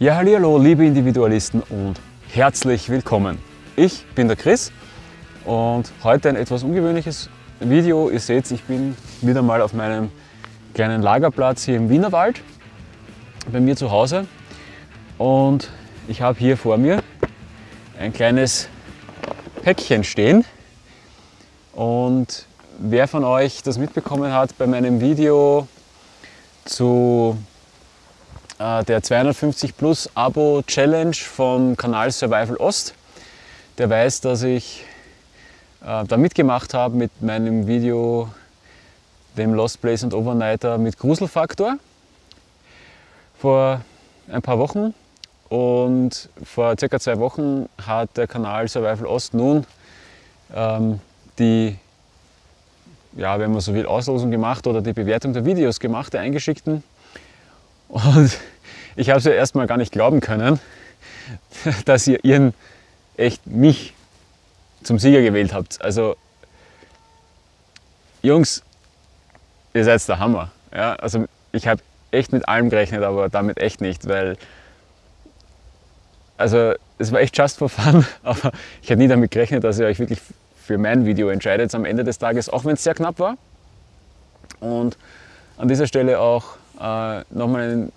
Ja, hallo, liebe Individualisten und herzlich willkommen. Ich bin der Chris und heute ein etwas ungewöhnliches Video. Ihr seht, ich bin wieder mal auf meinem kleinen Lagerplatz hier im Wienerwald bei mir zu Hause und ich habe hier vor mir ein kleines Päckchen stehen und wer von euch das mitbekommen hat bei meinem Video zu der 250 Plus Abo Challenge vom Kanal Survival Ost, der weiß, dass ich äh, da mitgemacht habe mit meinem Video dem Lost Place und Overnighter mit Gruselfaktor vor ein paar Wochen und vor circa zwei Wochen hat der Kanal Survival Ost nun ähm, die, ja, wenn man so will, Auslosung gemacht oder die Bewertung der Videos gemacht, der eingeschickten. Und ich habe es ja erstmal gar nicht glauben können, dass ihr ihren echt mich zum Sieger gewählt habt. Also Jungs, ihr seid der Hammer. Ja, also ich habe echt mit allem gerechnet, aber damit echt nicht, weil also es war echt just for fun, aber ich hätte nie damit gerechnet, dass ihr euch wirklich für mein Video entscheidet am Ende des Tages, auch wenn es sehr knapp war. Und an dieser Stelle auch äh, nochmal einen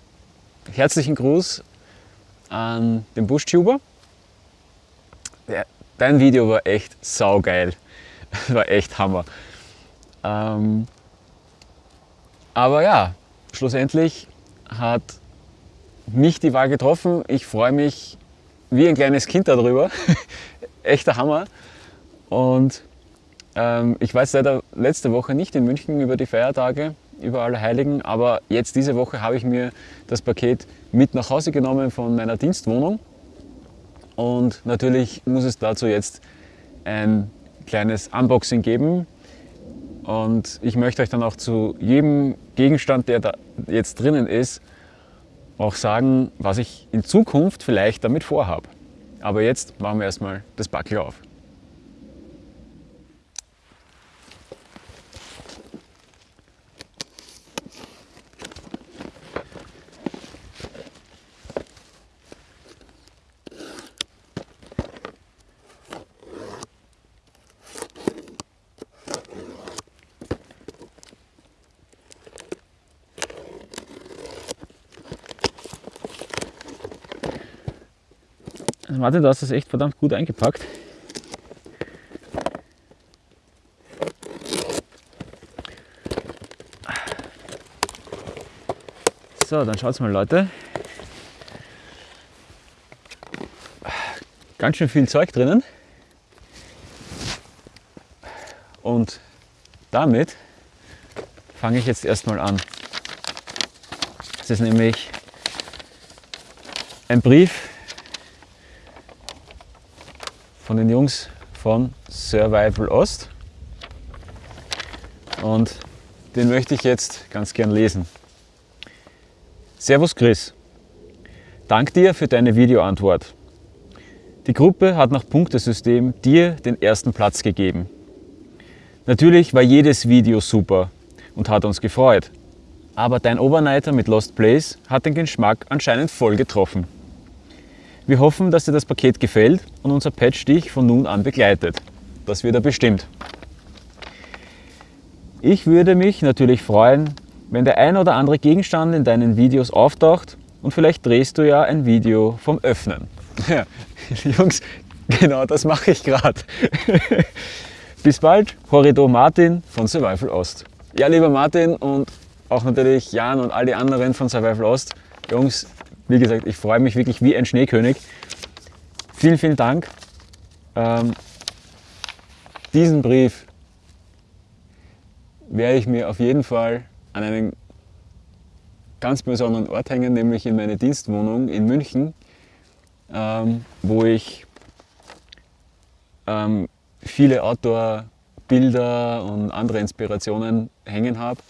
herzlichen Gruß an den Buschtuber. Dein Video war echt saugeil. war echt Hammer. Ähm, aber ja, schlussendlich hat mich die Wahl getroffen. Ich freue mich wie ein kleines Kind darüber. Echter Hammer. Und ähm, ich war jetzt leider letzte Woche nicht in München über die Feiertage, über alle Heiligen, aber jetzt diese Woche habe ich mir das Paket mit nach Hause genommen von meiner Dienstwohnung. Und natürlich muss es dazu jetzt ein kleines Unboxing geben. Und ich möchte euch dann auch zu jedem Gegenstand, der da jetzt drinnen ist, auch sagen, was ich in Zukunft vielleicht damit vorhabe. Aber jetzt machen wir erstmal das Backel auf. Martin, du hast das echt verdammt gut eingepackt. So, dann schaut's mal Leute. Ganz schön viel Zeug drinnen. Und damit fange ich jetzt erstmal an. Das ist nämlich ein Brief von den Jungs von Survival Ost. Und den möchte ich jetzt ganz gern lesen. Servus Chris, dank dir für deine Videoantwort. Die Gruppe hat nach Punktesystem dir den ersten Platz gegeben. Natürlich war jedes Video super und hat uns gefreut. Aber dein Overnighter mit Lost Place hat den Geschmack anscheinend voll getroffen. Wir hoffen, dass dir das Paket gefällt und unser Patch dich von nun an begleitet. Das wird er bestimmt. Ich würde mich natürlich freuen, wenn der ein oder andere Gegenstand in deinen Videos auftaucht und vielleicht drehst du ja ein Video vom Öffnen. Ja, Jungs, genau das mache ich gerade. Bis bald, Horridor Martin von Survival Ost. Ja, lieber Martin und auch natürlich Jan und all die anderen von Survival Ost. Jungs, wie gesagt, ich freue mich wirklich wie ein Schneekönig. Vielen, vielen Dank. Ähm, diesen Brief werde ich mir auf jeden Fall an einen ganz besonderen Ort hängen, nämlich in meine Dienstwohnung in München, ähm, wo ich ähm, viele Outdoor-Bilder und andere Inspirationen hängen habe,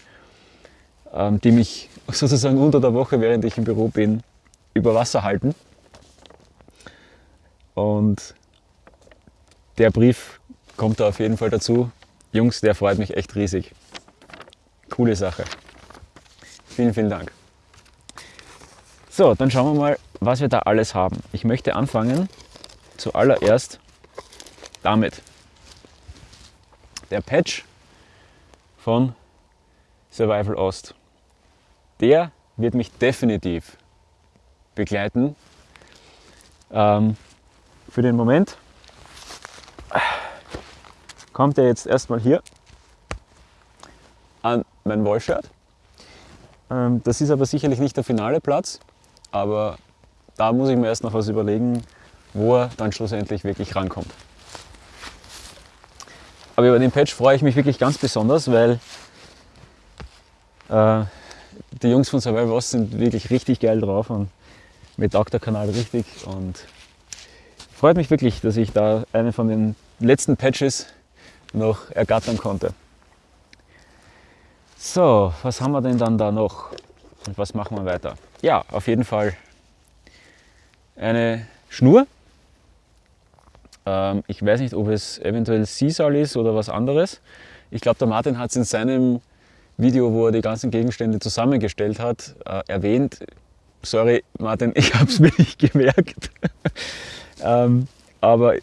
ähm, die mich sozusagen unter der Woche, während ich im Büro bin, über Wasser halten. Und der Brief kommt da auf jeden Fall dazu. Jungs, der freut mich echt riesig. Coole Sache. Vielen, vielen Dank. So, dann schauen wir mal, was wir da alles haben. Ich möchte anfangen zuallererst damit. Der Patch von Survival Ost. Der wird mich definitiv begleiten. Ähm, für den Moment kommt er jetzt erstmal hier an mein Wallshirt. Ähm, das ist aber sicherlich nicht der finale Platz, aber da muss ich mir erst noch was überlegen, wo er dann schlussendlich wirklich rankommt. Aber über den Patch freue ich mich wirklich ganz besonders, weil äh, die Jungs von Survival Wars sind wirklich richtig geil drauf und mir taugt Kanal richtig und freut mich wirklich, dass ich da einen von den letzten Patches noch ergattern konnte. So, was haben wir denn dann da noch und was machen wir weiter? Ja, auf jeden Fall eine Schnur. Ähm, ich weiß nicht, ob es eventuell Sisal ist oder was anderes. Ich glaube, der Martin hat es in seinem Video, wo er die ganzen Gegenstände zusammengestellt hat, äh, erwähnt. Sorry, Martin, ich habe es mir nicht gemerkt. ähm, aber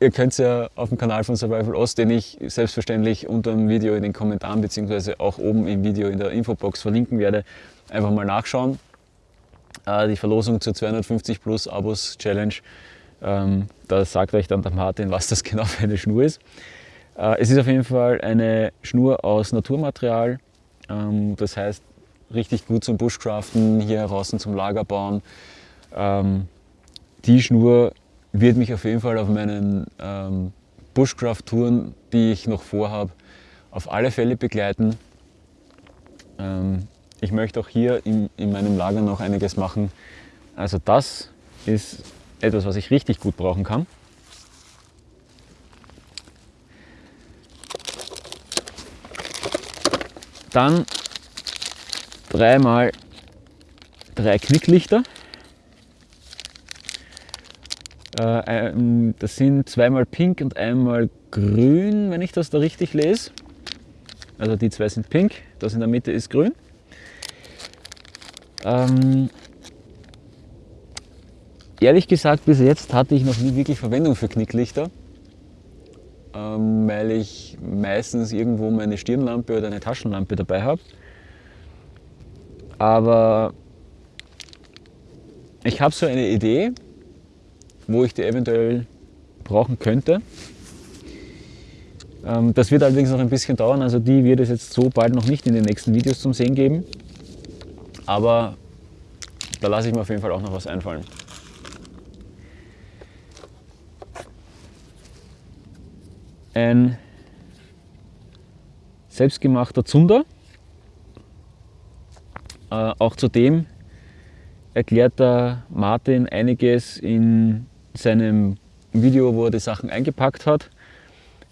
ihr könnt es ja auf dem Kanal von Survival Ost, den ich selbstverständlich unter dem Video in den Kommentaren bzw. auch oben im Video in der Infobox verlinken werde, einfach mal nachschauen. Äh, die Verlosung zur 250 Plus Abos Challenge, ähm, da sagt euch dann der Martin, was das genau für eine Schnur ist. Äh, es ist auf jeden Fall eine Schnur aus Naturmaterial, ähm, das heißt richtig gut zum Bushcraften, hier draußen zum Lagerbauen. Ähm, die Schnur wird mich auf jeden Fall auf meinen ähm, Bushcraft-Touren, die ich noch vorhabe, auf alle Fälle begleiten. Ähm, ich möchte auch hier in, in meinem Lager noch einiges machen. Also das ist etwas, was ich richtig gut brauchen kann. Dann dreimal drei Knicklichter. Äh, das sind zweimal pink und einmal grün, wenn ich das da richtig lese. Also die zwei sind pink, das in der Mitte ist grün. Ähm, ehrlich gesagt, bis jetzt hatte ich noch nie wirklich Verwendung für Knicklichter, ähm, weil ich meistens irgendwo meine Stirnlampe oder eine Taschenlampe dabei habe. Aber ich habe so eine Idee, wo ich die eventuell brauchen könnte. Ähm, das wird allerdings noch ein bisschen dauern, also die wird es jetzt so bald noch nicht in den nächsten Videos zum Sehen geben. Aber da lasse ich mir auf jeden Fall auch noch was einfallen. Ein selbstgemachter Zunder. Äh, auch zudem erklärt der Martin einiges in seinem Video, wo er die Sachen eingepackt hat.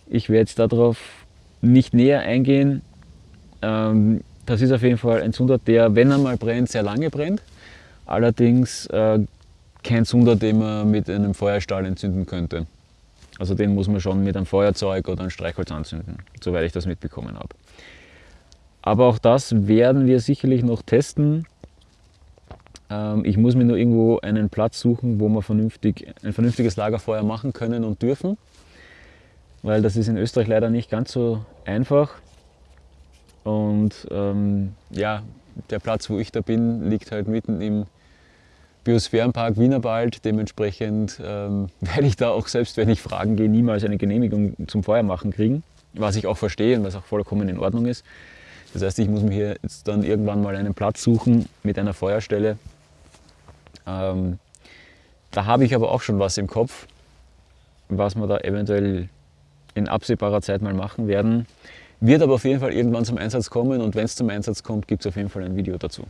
Ich werde jetzt darauf nicht näher eingehen. Ähm, das ist auf jeden Fall ein Zunder, der, wenn er mal brennt, sehr lange brennt. Allerdings äh, kein Zunder, den man mit einem Feuerstahl entzünden könnte. Also den muss man schon mit einem Feuerzeug oder einem Streichholz anzünden, soweit ich das mitbekommen habe. Aber auch das werden wir sicherlich noch testen. Ähm, ich muss mir nur irgendwo einen Platz suchen, wo wir vernünftig, ein vernünftiges Lagerfeuer machen können und dürfen. Weil das ist in Österreich leider nicht ganz so einfach. Und ähm, ja, der Platz, wo ich da bin, liegt halt mitten im Biosphärenpark Wienerwald. Dementsprechend ähm, werde ich da auch selbst, wenn ich fragen gehe, niemals eine Genehmigung zum Feuermachen kriegen. Was ich auch verstehe und was auch vollkommen in Ordnung ist. Das heißt, ich muss mir hier jetzt dann irgendwann mal einen Platz suchen mit einer Feuerstelle, ähm, da habe ich aber auch schon was im Kopf, was wir da eventuell in absehbarer Zeit mal machen werden. Wird aber auf jeden Fall irgendwann zum Einsatz kommen und wenn es zum Einsatz kommt, gibt es auf jeden Fall ein Video dazu.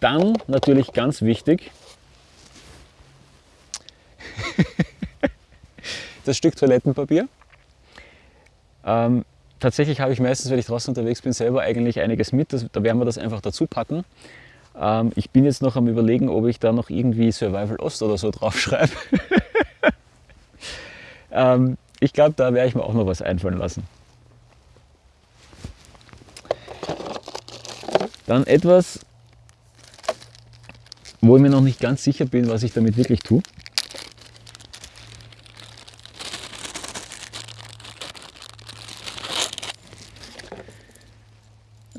Dann natürlich ganz wichtig, das Stück Toilettenpapier. Ähm, tatsächlich habe ich meistens, wenn ich draußen unterwegs bin, selber eigentlich einiges mit. Das, da werden wir das einfach dazu packen. Ähm, ich bin jetzt noch am überlegen, ob ich da noch irgendwie Survival Ost oder so draufschreibe. ähm, ich glaube, da werde ich mir auch noch was einfallen lassen. Dann etwas, wo ich mir noch nicht ganz sicher bin, was ich damit wirklich tue.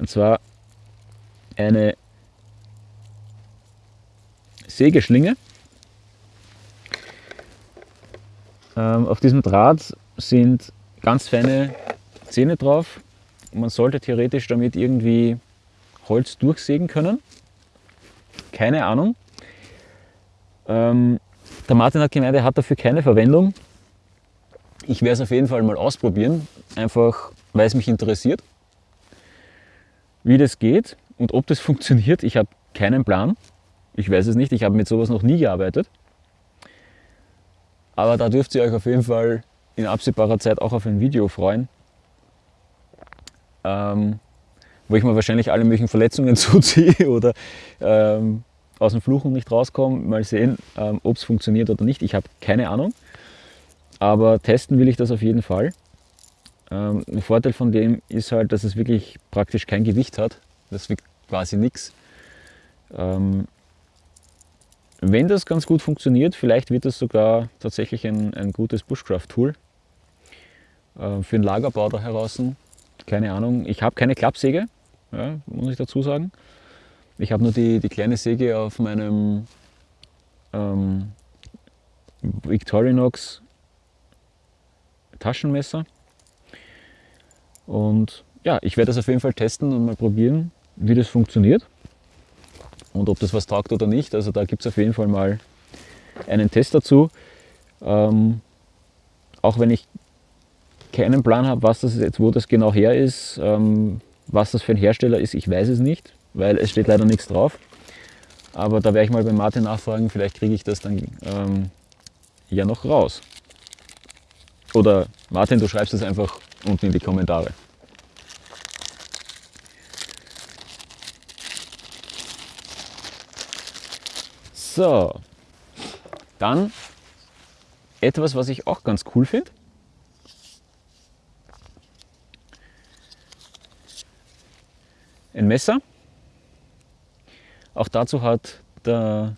Und zwar eine Sägeschlinge. Ähm, auf diesem Draht sind ganz feine Zähne drauf. Man sollte theoretisch damit irgendwie Holz durchsägen können. Keine Ahnung. Ähm, der Martin hat gemeint, er hat dafür keine Verwendung. Ich werde es auf jeden Fall mal ausprobieren, einfach weil es mich interessiert, wie das geht und ob das funktioniert. Ich habe keinen Plan. Ich weiß es nicht, ich habe mit sowas noch nie gearbeitet. Aber da dürft ihr euch auf jeden Fall in absehbarer Zeit auch auf ein Video freuen, ähm, wo ich mir wahrscheinlich alle möglichen Verletzungen zuziehe oder ähm, aus dem Fluchen nicht rauskomme. Mal sehen, ähm, ob es funktioniert oder nicht. Ich habe keine Ahnung. Aber testen will ich das auf jeden Fall. Ähm, ein Vorteil von dem ist halt, dass es wirklich praktisch kein Gewicht hat. Das wiegt quasi nichts. Ähm, wenn das ganz gut funktioniert, vielleicht wird das sogar tatsächlich ein, ein gutes Bushcraft-Tool äh, für den Lagerbau da heraus. Keine Ahnung. Ich habe keine Klappsäge, ja, muss ich dazu sagen. Ich habe nur die, die kleine Säge auf meinem ähm, Victorinox Taschenmesser. Und ja, ich werde das auf jeden Fall testen und mal probieren, wie das funktioniert und ob das was taugt oder nicht. Also da gibt es auf jeden Fall mal einen Test dazu. Ähm, auch wenn ich keinen Plan habe, was das jetzt, wo das genau her ist, ähm, was das für ein Hersteller ist, ich weiß es nicht, weil es steht leider nichts drauf. Aber da werde ich mal bei Martin nachfragen, vielleicht kriege ich das dann ähm, ja noch raus. Oder Martin, du schreibst es einfach unten in die Kommentare. So, dann etwas, was ich auch ganz cool finde. Ein Messer. Auch dazu hat der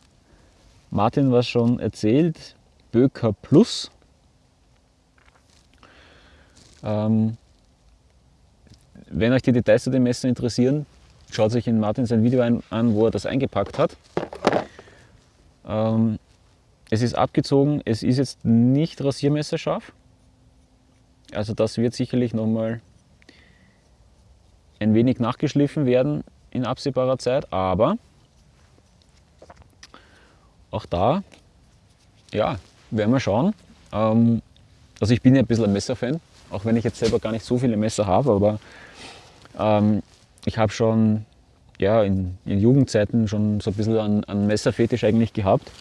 Martin was schon erzählt. Böker Plus. Ähm, wenn euch die Details zu dem Messer interessieren, schaut euch in Martin sein Video an, wo er das eingepackt hat. Ähm, es ist abgezogen, es ist jetzt nicht rasiermesserscharf. Also das wird sicherlich nochmal ein wenig nachgeschliffen werden in absehbarer Zeit, aber auch da, ja, werden wir schauen. Ähm, also ich bin ja ein bisschen ein Messerfan, auch wenn ich jetzt selber gar nicht so viele Messer habe, aber ähm, ich habe schon ja, in, in, Jugendzeiten schon so ein bisschen an, an Messerfetisch eigentlich gehabt.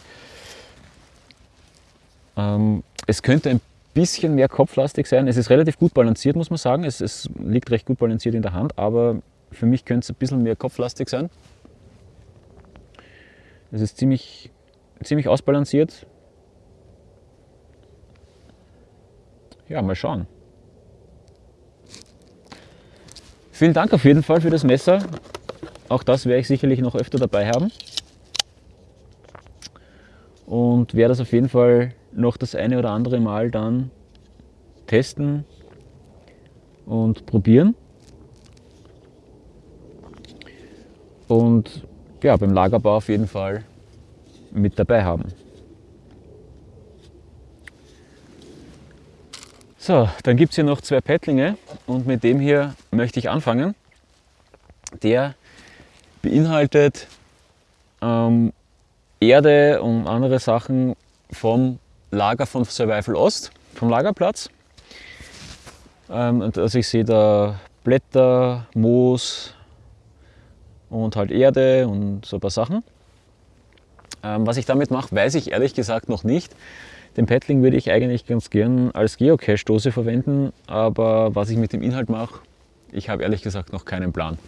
Ähm, es könnte ein bisschen mehr kopflastig sein. Es ist relativ gut balanciert, muss man sagen. Es, es liegt recht gut balanciert in der Hand, aber für mich könnte es ein bisschen mehr kopflastig sein. Es ist ziemlich, ziemlich ausbalanciert. Ja, mal schauen. Vielen Dank auf jeden Fall für das Messer. Auch das werde ich sicherlich noch öfter dabei haben. Und werde das auf jeden Fall noch das eine oder andere Mal dann testen und probieren. Und ja, beim Lagerbau auf jeden Fall mit dabei haben. So, dann gibt es hier noch zwei Pettlinge und mit dem hier möchte ich anfangen. Der beinhaltet ähm, Erde und andere Sachen vom Lager von Survival Ost, vom Lagerplatz. Ähm, und also ich sehe da Blätter, Moos und halt Erde und so ein paar Sachen. Ähm, was ich damit mache, weiß ich ehrlich gesagt noch nicht. Den Paddling würde ich eigentlich ganz gern als Geocache-Dose verwenden, aber was ich mit dem Inhalt mache, ich habe ehrlich gesagt noch keinen Plan.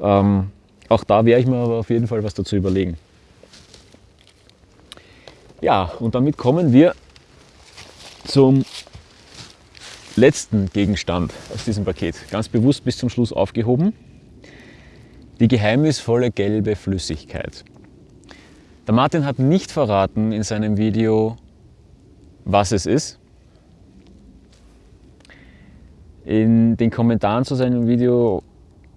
Ähm, auch da werde ich mir aber auf jeden Fall was dazu überlegen. Ja, und damit kommen wir zum letzten Gegenstand aus diesem Paket. Ganz bewusst bis zum Schluss aufgehoben. Die geheimnisvolle gelbe Flüssigkeit. Der Martin hat nicht verraten in seinem Video, was es ist. In den Kommentaren zu seinem Video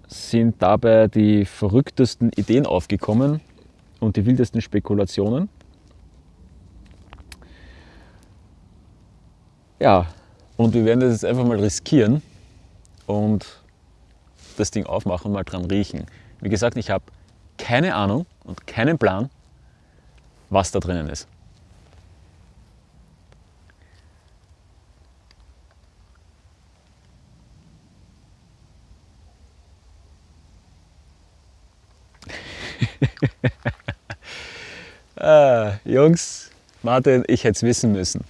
sind dabei die verrücktesten Ideen aufgekommen und die wildesten Spekulationen. Ja, und wir werden das jetzt einfach mal riskieren und das Ding aufmachen und mal dran riechen. Wie gesagt, ich habe keine Ahnung und keinen Plan, was da drinnen ist. ah, Jungs, Martin, ich hätte es wissen müssen.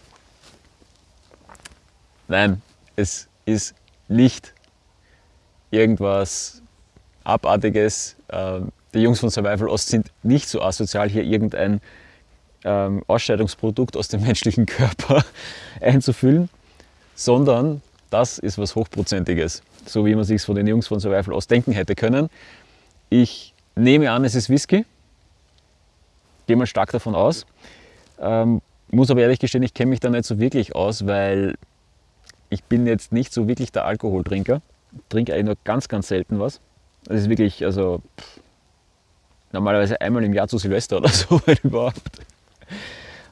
Nein, es ist nicht irgendwas Abartiges. Ähm, die Jungs von Survival Ost sind nicht so asozial, hier irgendein ähm, Ausscheidungsprodukt aus dem menschlichen Körper einzufüllen, sondern das ist was Hochprozentiges, so wie man sich von den Jungs von Survival Ost denken hätte können. Ich nehme an, es ist Whisky, gehe mal stark davon aus. Ähm, muss aber ehrlich gestehen, ich kenne mich da nicht so wirklich aus, weil ich bin jetzt nicht so wirklich der Alkoholtrinker. Trinke eigentlich nur ganz, ganz selten was. Das ist wirklich, also pff, normalerweise einmal im Jahr zu Silvester oder so, wenn überhaupt.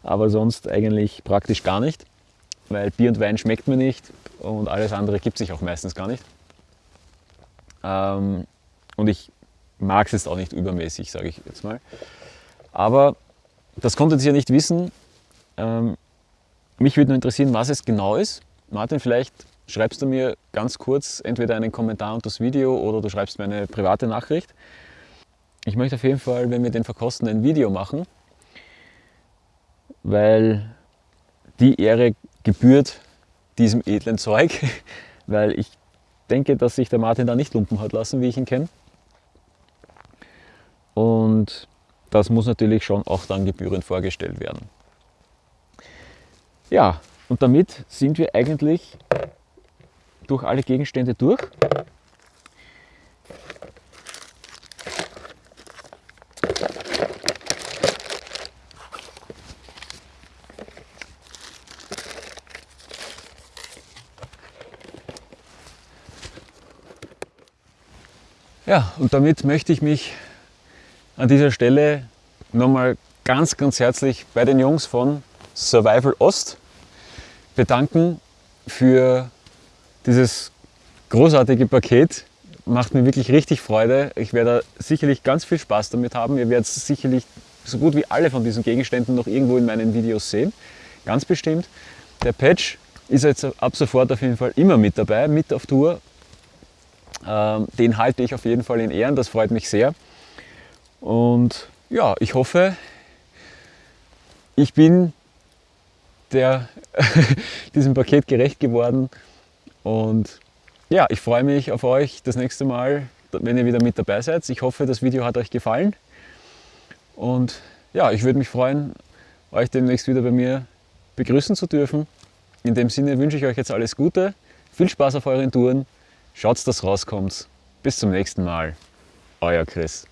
Aber sonst eigentlich praktisch gar nicht, weil Bier und Wein schmeckt mir nicht und alles andere gibt sich auch meistens gar nicht. Ähm, und ich mag es jetzt auch nicht übermäßig, sage ich jetzt mal. Aber das konntet ihr nicht wissen. Ähm, mich würde nur interessieren, was es genau ist. Martin, vielleicht schreibst du mir ganz kurz entweder einen Kommentar unter das Video oder du schreibst mir eine private Nachricht. Ich möchte auf jeden Fall, wenn wir den verkosten, ein Video machen, weil die Ehre gebührt diesem edlen Zeug, weil ich denke, dass sich der Martin da nicht lumpen hat lassen, wie ich ihn kenne. Und das muss natürlich schon auch dann gebührend vorgestellt werden. Ja, und damit sind wir eigentlich durch alle Gegenstände durch. Ja, und damit möchte ich mich an dieser Stelle nochmal ganz, ganz herzlich bei den Jungs von Survival Ost bedanken für dieses großartige Paket. Macht mir wirklich richtig Freude. Ich werde sicherlich ganz viel Spaß damit haben. Ihr werdet sicherlich so gut wie alle von diesen Gegenständen noch irgendwo in meinen Videos sehen. Ganz bestimmt. Der Patch ist jetzt ab sofort auf jeden Fall immer mit dabei, mit auf Tour. Ähm, den halte ich auf jeden Fall in Ehren, das freut mich sehr. Und ja, ich hoffe, ich bin der, diesem Paket gerecht geworden. Und ja, ich freue mich auf euch das nächste Mal, wenn ihr wieder mit dabei seid. Ich hoffe, das Video hat euch gefallen. Und ja, ich würde mich freuen, euch demnächst wieder bei mir begrüßen zu dürfen. In dem Sinne wünsche ich euch jetzt alles Gute, viel Spaß auf euren Touren, schaut, dass rauskommt. Bis zum nächsten Mal, euer Chris.